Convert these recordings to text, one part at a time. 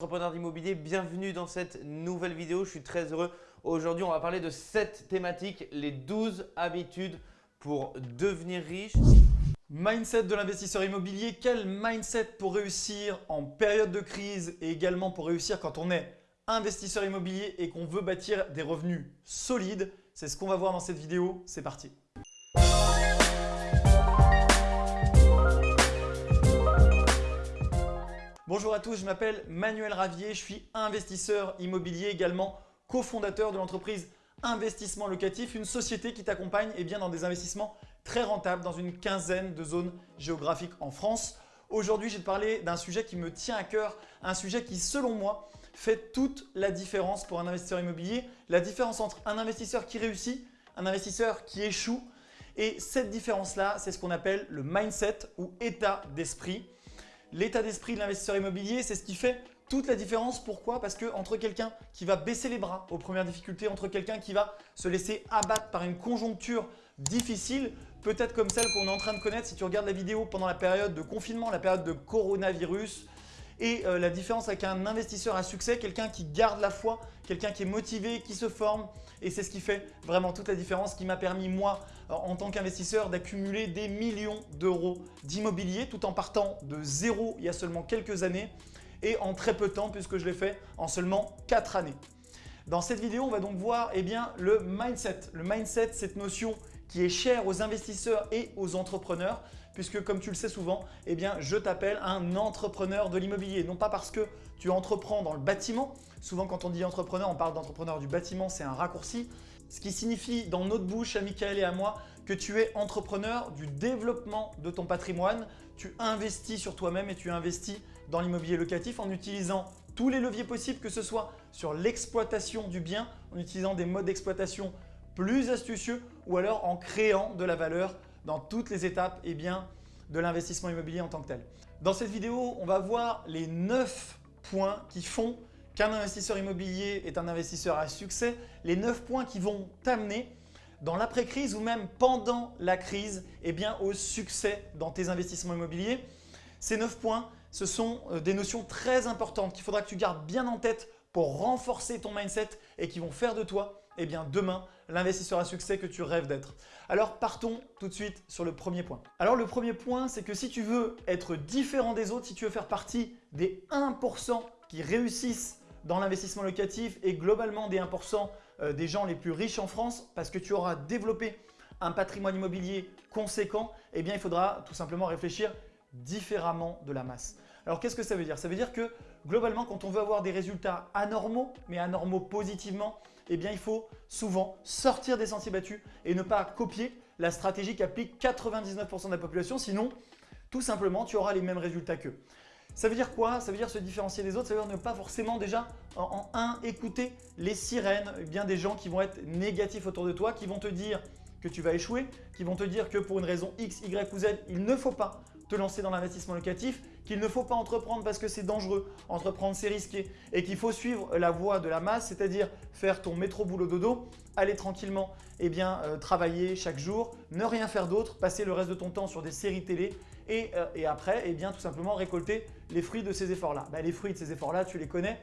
Entrepreneur d'immobilier, bienvenue dans cette nouvelle vidéo. Je suis très heureux. Aujourd'hui, on va parler de cette thématique, les 12 habitudes pour devenir riche. Mindset de l'investisseur immobilier, quel mindset pour réussir en période de crise et également pour réussir quand on est investisseur immobilier et qu'on veut bâtir des revenus solides? C'est ce qu'on va voir dans cette vidéo. C'est parti Bonjour à tous, je m'appelle Manuel Ravier, je suis investisseur immobilier également cofondateur de l'entreprise Investissement Locatif, une société qui t'accompagne eh dans des investissements très rentables dans une quinzaine de zones géographiques en France. Aujourd'hui, je vais te parler d'un sujet qui me tient à cœur, un sujet qui selon moi fait toute la différence pour un investisseur immobilier, la différence entre un investisseur qui réussit, un investisseur qui échoue et cette différence-là, c'est ce qu'on appelle le mindset ou état d'esprit. L'état d'esprit de l'investisseur immobilier, c'est ce qui fait toute la différence. Pourquoi? Parce que entre quelqu'un qui va baisser les bras aux premières difficultés, entre quelqu'un qui va se laisser abattre par une conjoncture difficile, peut-être comme celle qu'on est en train de connaître si tu regardes la vidéo pendant la période de confinement, la période de coronavirus, et euh, la différence avec un investisseur à succès, quelqu'un qui garde la foi, quelqu'un qui est motivé, qui se forme. Et c'est ce qui fait vraiment toute la différence, qui m'a permis moi, en tant qu'investisseur, d'accumuler des millions d'euros d'immobilier tout en partant de zéro il y a seulement quelques années et en très peu de temps puisque je l'ai fait en seulement 4 années. Dans cette vidéo, on va donc voir eh bien, le mindset. Le mindset, cette notion qui est chère aux investisseurs et aux entrepreneurs puisque comme tu le sais souvent, eh je t'appelle un entrepreneur de l'immobilier. Non pas parce que tu entreprends dans le bâtiment. Souvent, quand on dit entrepreneur, on parle d'entrepreneur du bâtiment, c'est un raccourci. Ce qui signifie dans notre bouche, à Michael et à moi, que tu es entrepreneur du développement de ton patrimoine. Tu investis sur toi-même et tu investis dans l'immobilier locatif en utilisant tous les leviers possibles, que ce soit sur l'exploitation du bien, en utilisant des modes d'exploitation plus astucieux ou alors en créant de la valeur dans toutes les étapes eh bien, de l'investissement immobilier en tant que tel. Dans cette vidéo, on va voir les 9 points qui font qu'un investisseur immobilier est un investisseur à succès, les 9 points qui vont t'amener dans l'après-crise ou même pendant la crise eh bien, au succès dans tes investissements immobiliers. Ces 9 points, ce sont euh, des notions très importantes qu'il faudra que tu gardes bien en tête pour renforcer ton mindset et qui vont faire de toi eh bien, demain l'investisseur à succès que tu rêves d'être. Alors partons tout de suite sur le premier point. Alors le premier point, c'est que si tu veux être différent des autres, si tu veux faire partie des 1% qui réussissent dans l'investissement locatif et globalement des 1% euh, des gens les plus riches en France parce que tu auras développé un patrimoine immobilier conséquent, eh il faudra tout simplement réfléchir différemment de la masse. Alors qu'est-ce que ça veut dire? Ça veut dire que globalement quand on veut avoir des résultats anormaux, mais anormaux positivement, eh bien il faut souvent sortir des sentiers battus et ne pas copier la stratégie qu'applique 99% de la population. Sinon, tout simplement, tu auras les mêmes résultats qu'eux. Ça veut dire quoi? Ça veut dire se différencier des autres, ça veut dire ne pas forcément déjà en, un écouter les sirènes, eh bien des gens qui vont être négatifs autour de toi, qui vont te dire que tu vas échouer, qui vont te dire que pour une raison X, Y ou Z, il ne faut pas te lancer dans l'investissement locatif, qu'il ne faut pas entreprendre parce que c'est dangereux, entreprendre c'est risqué et qu'il faut suivre la voie de la masse, c'est-à-dire faire ton métro boulot dodo, aller tranquillement eh bien, euh, travailler chaque jour, ne rien faire d'autre, passer le reste de ton temps sur des séries télé et, euh, après eh bien, tout simplement récolter les fruits de ces efforts-là. Bah, les fruits de ces efforts-là, tu les connais.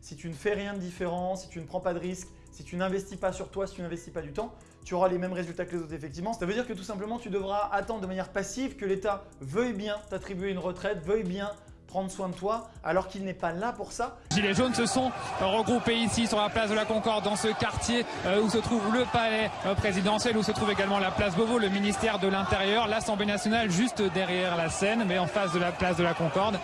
Si tu ne fais rien de différent, si tu ne prends pas de risques, si tu n'investis pas sur toi, si tu n'investis pas du temps, tu auras les mêmes résultats que les autres effectivement. Ça veut dire que tout simplement, tu devras attendre de manière passive que l'État veuille bien t'attribuer une retraite, veuille bien prendre soin de toi alors qu'il n'est pas là pour ça. Gilets jaunes se sont regroupés ici sur la place de la Concorde dans ce quartier euh, où se trouve le palais euh, présidentiel, où se trouve également la place Beauvau, le ministère de l'Intérieur, l'Assemblée nationale juste derrière la scène mais en face de la place de la Concorde.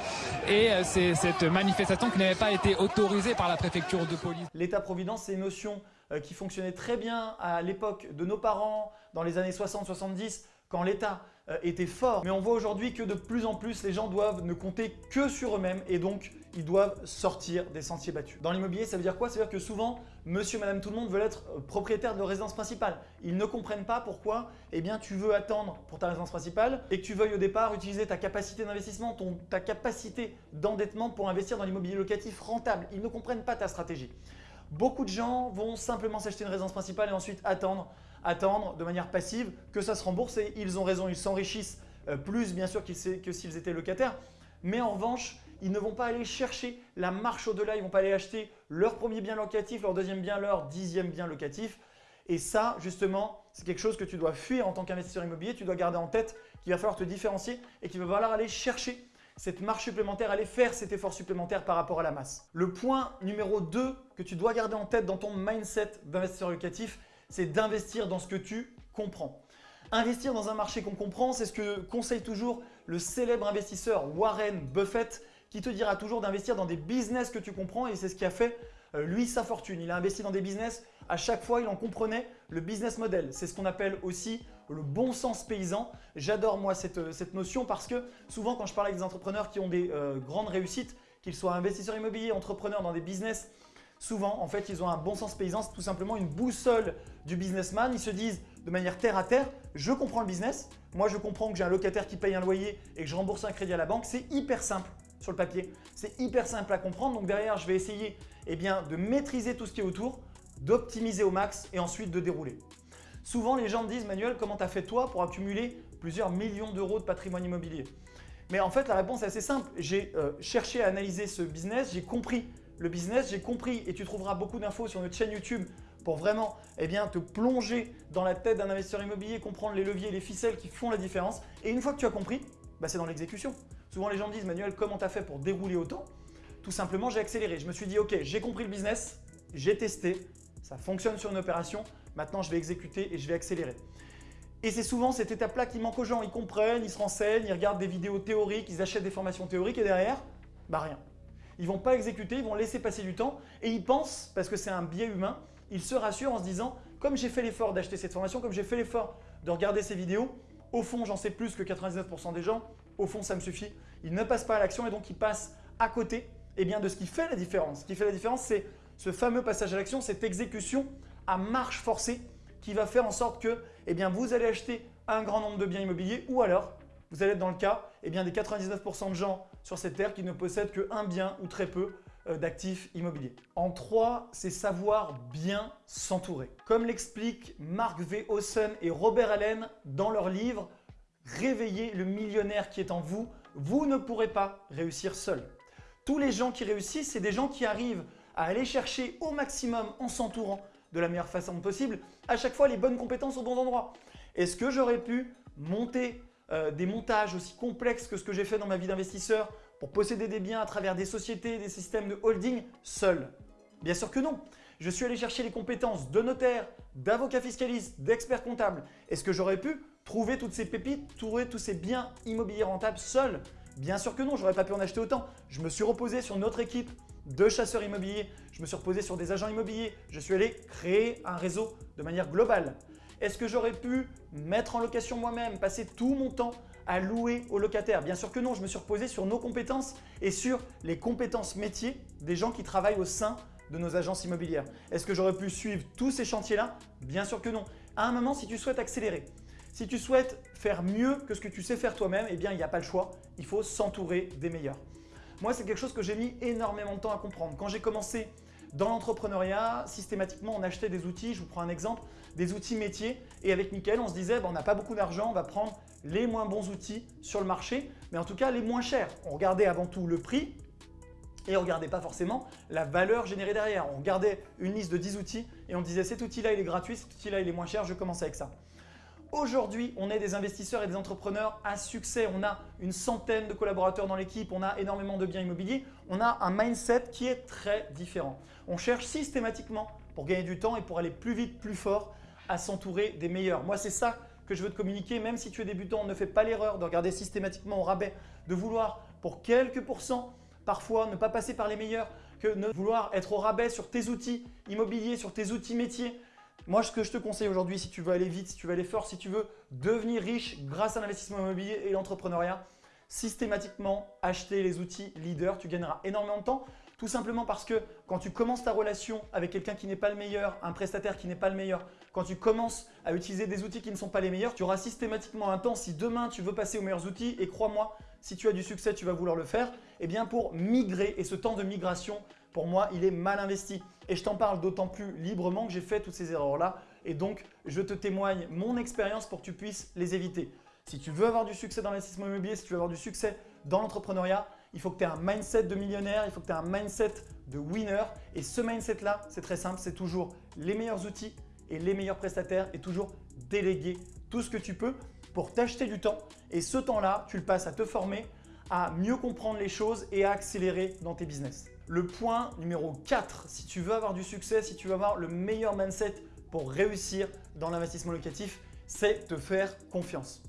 Et euh, c'est cette manifestation qui n'avait pas été autorisée par la préfecture de police. L'État-providence, c'est une notion qui fonctionnait très bien à l'époque de nos parents, dans les années 60-70, quand l'État euh, était fort. Mais on voit aujourd'hui que de plus en plus, les gens doivent ne compter que sur eux-mêmes et donc ils doivent sortir des sentiers battus. Dans l'immobilier, ça veut dire quoi? Ça veut dire que souvent, monsieur, madame, tout le monde veulent être euh, propriétaire de leur résidence principale. Ils ne comprennent pas pourquoi eh bien, tu veux attendre pour ta résidence principale et que tu veuilles au départ utiliser ta capacité d'investissement, ta capacité d'endettement pour investir dans l'immobilier locatif rentable. Ils ne comprennent pas ta stratégie. Beaucoup de gens vont simplement s'acheter une résidence principale et ensuite attendre attendre de manière passive que ça se rembourse et ils ont raison, ils s'enrichissent euh, plus bien sûr que s'ils étaient locataires. Mais en revanche, ils ne vont pas aller chercher la marche au-delà, ils ne vont pas aller acheter leur premier bien locatif, leur deuxième bien, leur dixième bien locatif. Et ça, justement, c'est quelque chose que tu dois fuir en tant qu'investisseur immobilier. Tu dois garder en tête qu'il va falloir te différencier et qu'il va falloir aller chercher cette marche supplémentaire, aller faire cet effort supplémentaire par rapport à la masse. Le point numéro 2 que tu dois garder en tête dans ton mindset d'investisseur locatif, c'est d'investir dans ce que tu comprends. Investir dans un marché qu'on comprend, c'est ce que conseille toujours le célèbre investisseur Warren Buffett qui te dira toujours d'investir dans des business que tu comprends et c'est ce qui a fait euh, lui sa fortune. Il a investi dans des business, à chaque fois il en comprenait le business model. C'est ce qu'on appelle aussi le bon sens paysan. J'adore moi cette, euh, notion parce que souvent quand je parle avec des entrepreneurs qui ont des euh, grandes réussites, qu'ils soient investisseurs immobiliers, entrepreneurs dans des business, souvent en fait ils ont un bon sens paysan, c'est tout simplement une boussole du businessman. Ils se disent de manière terre à terre, je comprends le business, moi je comprends que j'ai un locataire qui paye un loyer et que je rembourse un crédit à la banque, c'est hyper simple sur le papier. C'est hyper simple à comprendre. Donc derrière, je vais essayer eh de maîtriser tout ce qui est autour, d'optimiser au max et ensuite de dérouler. Souvent, les gens me disent « Manuel, comment tu as fait toi pour accumuler plusieurs millions d'euros de patrimoine immobilier ?» Mais en fait, la réponse est assez simple. J'ai euh, cherché à analyser ce business, j'ai compris le business, j'ai compris et tu trouveras beaucoup d'infos sur notre chaîne YouTube pour vraiment eh bien, te plonger dans la tête d'un investisseur immobilier, comprendre les leviers et les ficelles qui font la différence. Et une fois que tu as compris, bah, c'est dans l'exécution. Souvent les gens me disent « Manuel, comment tu as fait pour dérouler autant ?» Tout simplement, j'ai accéléré. Je me suis dit « Ok, j'ai compris le business, j'ai testé, ça fonctionne sur une opération, maintenant je vais exécuter et je vais accélérer. » Et c'est souvent cette étape-là qui manque aux gens. Ils comprennent, ils se renseignent, ils regardent des vidéos théoriques, ils achètent des formations théoriques et derrière, bah rien. Ils vont pas exécuter, ils vont laisser passer du temps et ils pensent, parce que c'est un biais humain, ils se rassurent en se disant « Comme j'ai fait l'effort d'acheter cette formation, comme j'ai fait l'effort de regarder ces vidéos, au fond, j'en sais plus que 99% des gens. Au fond, ça me suffit. Ils ne passent pas à l'action et donc ils passent à côté eh bien, de ce qui fait la différence. Ce qui fait la différence, c'est ce fameux passage à l'action, cette exécution à marche forcée qui va faire en sorte que eh bien, vous allez acheter un grand nombre de biens immobiliers ou alors vous allez être dans le cas eh bien, des 99% de gens sur cette terre qui ne possèdent qu'un bien ou très peu euh, d'actifs immobiliers. En 3, c'est savoir bien s'entourer. Comme l'expliquent Mark V. Hausen et Robert Allen dans leur livre « Réveillez le millionnaire qui est en vous », vous ne pourrez pas réussir seul. Tous les gens qui réussissent, c'est des gens qui arrivent à aller chercher au maximum en s'entourant de la meilleure façon possible, à chaque fois les bonnes compétences au bon endroit. Est-ce que j'aurais pu monter euh, des montages aussi complexes que ce que j'ai fait dans ma vie d'investisseur pour posséder des biens à travers des sociétés, des systèmes de holding seul? Bien sûr que non. Je suis allé chercher les compétences de notaire, d'avocat fiscaliste, d'expert comptable. Est-ce que j'aurais pu trouver toutes ces pépites, trouver tous ces biens immobiliers rentables seul? Bien sûr que non, j'aurais pas pu en acheter autant. Je me suis reposé sur notre équipe de chasseurs immobiliers, je me suis reposé sur des agents immobiliers, je suis allé créer un réseau de manière globale. Est-ce que j'aurais pu mettre en location moi-même, passer tout mon temps à louer aux locataires? Bien sûr que non, je me suis reposé sur nos compétences et sur les compétences métiers des gens qui travaillent au sein de nos agences immobilières. Est-ce que j'aurais pu suivre tous ces chantiers-là? Bien sûr que non. À un moment, si tu souhaites accélérer, si tu souhaites faire mieux que ce que tu sais faire toi-même, eh bien, il n'y a pas le choix. Il faut s'entourer des meilleurs. Moi, c'est quelque chose que j'ai mis énormément de temps à comprendre. Quand j'ai commencé dans l'entrepreneuriat, systématiquement, on achetait des outils. Je vous prends un exemple, des outils métiers. Et avec Mickaël, on se disait, on n'a pas beaucoup d'argent, on va prendre les moins bons outils sur le marché, mais en tout cas les moins chers. On regardait avant tout le prix et on regardait pas forcément la valeur générée derrière. On regardait une liste de 10 outils et on disait cet outil-là il est gratuit, cet outil-là il est moins cher, je commence avec ça. Aujourd'hui, on est des investisseurs et des entrepreneurs à succès. On a une centaine de collaborateurs dans l'équipe, on a énormément de biens immobiliers. On a un mindset qui est très différent. On cherche systématiquement, pour gagner du temps et pour aller plus vite, plus fort, à s'entourer des meilleurs. Moi, c'est ça que je veux te communiquer. Même si tu es débutant, ne fais pas l'erreur de regarder systématiquement au rabais, de vouloir pour quelques pourcents parfois ne pas passer par les meilleurs, que ne vouloir être au rabais sur tes outils immobiliers, sur tes outils métiers. Moi, ce que je te conseille aujourd'hui, si tu veux aller vite, si tu veux aller fort, si tu veux devenir riche grâce à l'investissement immobilier et l'entrepreneuriat, systématiquement acheter les outils leaders. Tu gagneras énormément de temps. Tout simplement parce que quand tu commences ta relation avec quelqu'un qui n'est pas le meilleur, un prestataire qui n'est pas le meilleur, quand tu commences à utiliser des outils qui ne sont pas les meilleurs, tu auras systématiquement un temps. Si demain tu veux passer aux meilleurs outils, et crois-moi, si tu as du succès, tu vas vouloir le faire, eh bien pour migrer et ce temps de migration, pour moi, il est mal investi. Et je t'en parle d'autant plus librement que j'ai fait toutes ces erreurs-là et donc je te témoigne mon expérience pour que tu puisses les éviter. Si tu veux avoir du succès dans l'investissement immobilier, si tu veux avoir du succès dans l'entrepreneuriat, il faut que tu aies un mindset de millionnaire, il faut que tu aies un mindset de winner. Et ce mindset-là, c'est très simple, c'est toujours les meilleurs outils et les meilleurs prestataires et toujours déléguer tout ce que tu peux pour t'acheter du temps. Et ce temps-là, tu le passes à te former, à mieux comprendre les choses et à accélérer dans tes business. Le point numéro 4, si tu veux avoir du succès, si tu veux avoir le meilleur mindset pour réussir dans l'investissement locatif, c'est te faire confiance.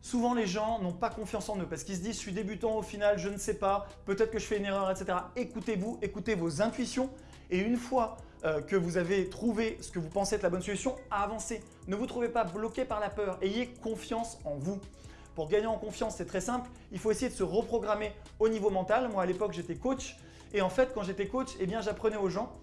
Souvent, les gens n'ont pas confiance en eux parce qu'ils se disent « je suis débutant, au final, je ne sais pas, peut-être que je fais une erreur, etc. » Écoutez-vous, écoutez vos intuitions et une fois euh, que vous avez trouvé ce que vous pensez être la bonne solution, avancez. Ne vous trouvez pas bloqué par la peur, ayez confiance en vous. Pour gagner en confiance, c'est très simple, il faut essayer de se reprogrammer au niveau mental. Moi, à l'époque, j'étais coach et en fait, quand j'étais coach, eh j'apprenais aux gens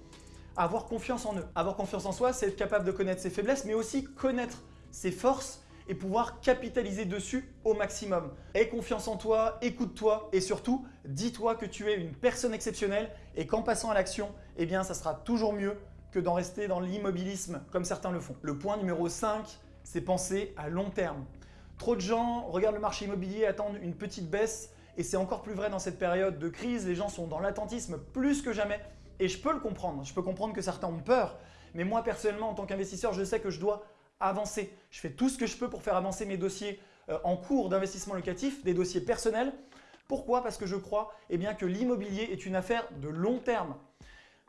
à avoir confiance en eux. Avoir confiance en soi, c'est être capable de connaître ses faiblesses, mais aussi connaître ses forces et pouvoir capitaliser dessus au maximum. Aie confiance en toi, écoute-toi et surtout, dis-toi que tu es une personne exceptionnelle et qu'en passant à l'action, eh ça sera toujours mieux que d'en rester dans l'immobilisme comme certains le font. Le point numéro 5, c'est penser à long terme. Trop de gens regardent le marché immobilier, attendent une petite baisse et c'est encore plus vrai dans cette période de crise. Les gens sont dans l'attentisme plus que jamais et je peux le comprendre. Je peux comprendre que certains ont peur, mais moi personnellement, en tant qu'investisseur, je sais que je dois avancer. Je fais tout ce que je peux pour faire avancer mes dossiers euh, en cours d'investissement locatif, des dossiers personnels. Pourquoi? Parce que je crois eh que l'immobilier est une affaire de long terme.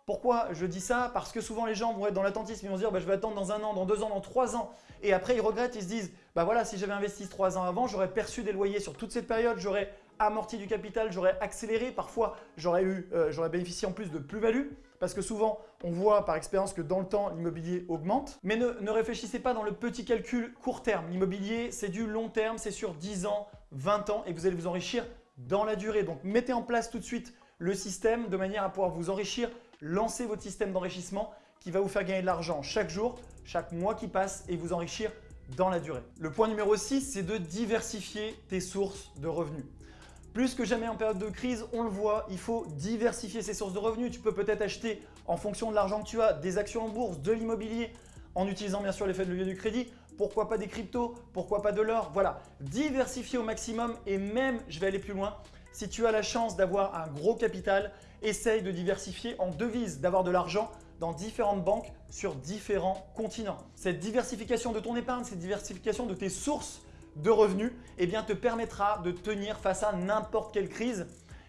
Pourquoi je dis ça? Parce que souvent les gens vont être dans l'attentisme, ils vont se dire bah, je vais attendre dans un an, dans deux ans, dans trois ans. Et après ils regrettent, ils se disent bah voilà si j'avais investi trois ans avant, j'aurais perçu des loyers sur toute cette période, j'aurais amorti du capital, j'aurais accéléré, parfois j'aurais euh, bénéficié en plus de plus-value. Parce que souvent, on voit par expérience que dans le temps, l'immobilier augmente. Mais ne, réfléchissez pas dans le petit calcul court terme. L'immobilier, c'est du long terme, c'est sur 10 ans, 20 ans et vous allez vous enrichir dans la durée. Donc, mettez en place tout de suite le système de manière à pouvoir vous enrichir. Lancez votre système d'enrichissement qui va vous faire gagner de l'argent chaque jour, chaque mois qui passe et vous enrichir dans la durée. Le point numéro 6, c'est de diversifier tes sources de revenus. Plus que jamais en période de crise, on le voit, il faut diversifier ses sources de revenus. Tu peux peut-être acheter en fonction de l'argent que tu as des actions en bourse, de l'immobilier, en utilisant bien sûr l'effet de levier du crédit. Pourquoi pas des cryptos Pourquoi pas de l'or Voilà, diversifier au maximum et même, je vais aller plus loin, si tu as la chance d'avoir un gros capital, essaye de diversifier en devises, d'avoir de l'argent dans différentes banques sur différents continents. Cette diversification de ton épargne, cette diversification de tes sources de revenus eh te permettra de tenir face à n'importe quelle crise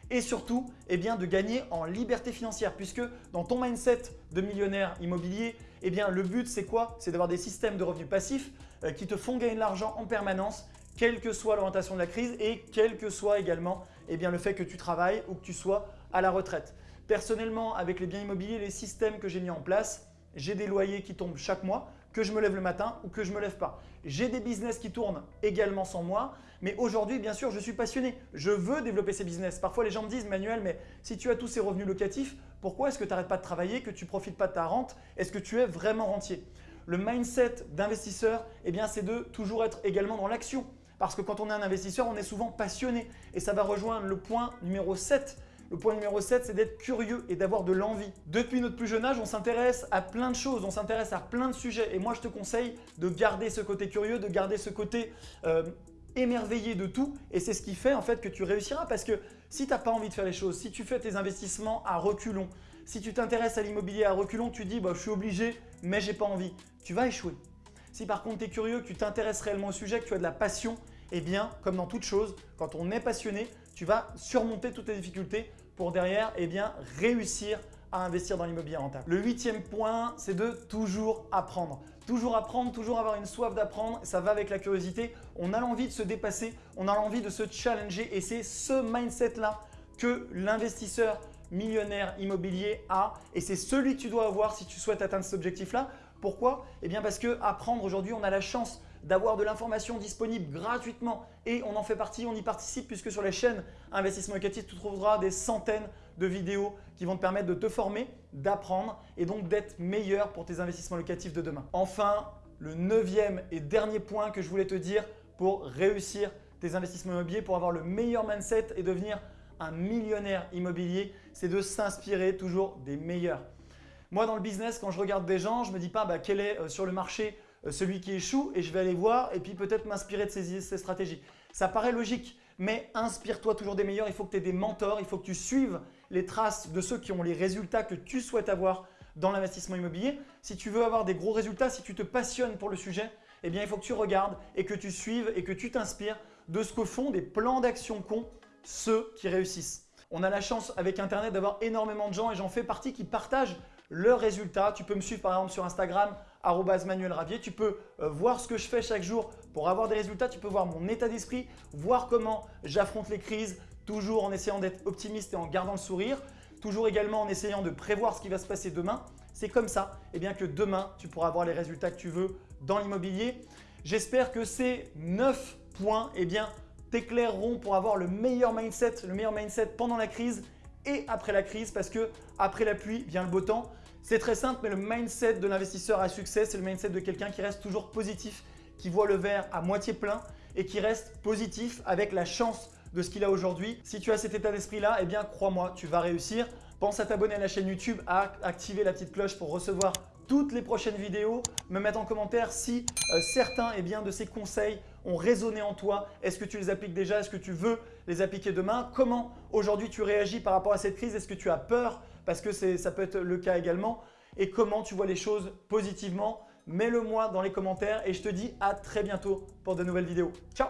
et surtout eh de gagner en liberté financière puisque dans ton mindset de millionnaire immobilier, eh le but c'est quoi? C'est d'avoir des systèmes de revenus passifs euh, qui te font gagner de l'argent en permanence quelle que soit l'orientation de la crise et quel que soit également le fait que tu travailles ou que tu sois à la retraite. Personnellement, avec les biens immobiliers, les systèmes que j'ai mis en place, j'ai des loyers qui tombent chaque mois que je me lève le matin ou que je ne me lève pas. J'ai des business qui tournent également sans moi, mais aujourd'hui, bien sûr, je suis passionné. Je veux développer ces business. Parfois, les gens me disent, Manuel, mais si tu as tous ces revenus locatifs, pourquoi est-ce que tu n'arrêtes pas de travailler, que tu ne profites pas de ta rente? Est-ce que tu es vraiment rentier? Le mindset d'investisseur, eh c'est de toujours être également dans l'action. Parce que quand on est un investisseur, on est souvent passionné. Et ça va rejoindre le point numéro 7 le point numéro 7, c'est d'être curieux et d'avoir de l'envie. Depuis notre plus jeune âge, on s'intéresse à plein de choses, on s'intéresse à plein de sujets. Et moi, je te conseille de garder ce côté curieux, de garder ce côté euh, émerveillé de tout. Et c'est ce qui fait en fait que tu réussiras. Parce que si tu n'as pas envie de faire les choses, si tu fais tes investissements à reculons, si tu t'intéresses à l'immobilier à reculons, tu dis bah, « je suis obligé, mais j'ai pas envie », tu vas échouer. Si par contre tu es curieux, que tu t'intéresses réellement au sujet, que tu as de la passion, eh bien, comme dans toute chose, quand on est passionné, tu vas surmonter toutes les difficultés pour derrière eh bien, réussir à investir dans l'immobilier rentable. Le huitième point, c'est de toujours apprendre. Toujours apprendre, toujours avoir une soif d'apprendre, ça va avec la curiosité. On a l'envie de se dépasser, on a l'envie de se challenger et c'est ce mindset-là que l'investisseur millionnaire immobilier a et c'est celui que tu dois avoir si tu souhaites atteindre cet objectif-là. Pourquoi? Eh bien parce que apprendre aujourd'hui, on a la chance d'avoir de l'information disponible gratuitement et on en fait partie, on y participe puisque sur les chaînes Investissement Locatif, tu trouveras des centaines de vidéos qui vont te permettre de te former, d'apprendre et donc d'être meilleur pour tes investissements locatifs de demain. Enfin, le neuvième et dernier point que je voulais te dire pour réussir tes investissements immobiliers, pour avoir le meilleur mindset et devenir un millionnaire immobilier, c'est de s'inspirer toujours des meilleurs. Moi, dans le business, quand je regarde des gens, je ne me dis pas bah, quel est euh, sur le marché celui qui échoue et je vais aller voir et puis peut-être m'inspirer de ces, stratégies. Ça paraît logique, mais inspire-toi toujours des meilleurs. Il faut que tu aies des mentors, il faut que tu suives les traces de ceux qui ont les résultats que tu souhaites avoir dans l'investissement immobilier. Si tu veux avoir des gros résultats, si tu te passionnes pour le sujet, eh bien, il faut que tu regardes et que tu suives et que tu t'inspires de ce que font des plans d'action qu'ont ceux qui réussissent. On a la chance avec Internet d'avoir énormément de gens et j'en fais partie qui partagent leurs résultats. Tu peux me suivre par exemple sur Instagram, Manuel Ravier. Tu peux euh, voir ce que je fais chaque jour pour avoir des résultats. Tu peux voir mon état d'esprit, voir comment j'affronte les crises, toujours en essayant d'être optimiste et en gardant le sourire. Toujours également en essayant de prévoir ce qui va se passer demain. C'est comme ça eh bien, que demain, tu pourras avoir les résultats que tu veux dans l'immobilier. J'espère que ces 9 points eh t'éclaireront pour avoir le meilleur mindset, le meilleur mindset pendant la crise et après la crise parce que après la pluie vient le beau temps. C'est très simple, mais le mindset de l'investisseur à succès, c'est le mindset de quelqu'un qui reste toujours positif, qui voit le verre à moitié plein et qui reste positif avec la chance de ce qu'il a aujourd'hui. Si tu as cet état d'esprit-là, eh bien crois-moi, tu vas réussir. Pense à t'abonner à la chaîne YouTube, à activer la petite cloche pour recevoir toutes les prochaines vidéos, me mettre en commentaire si euh, certains eh bien, de ces conseils ont résonné en toi. Est-ce que tu les appliques déjà? Est-ce que tu veux les appliquer demain? Comment aujourd'hui tu réagis par rapport à cette crise? Est-ce que tu as peur Parce que ça peut être le cas également. Et comment tu vois les choses positivement Mets-le moi dans les commentaires et je te dis à très bientôt pour de nouvelles vidéos. Ciao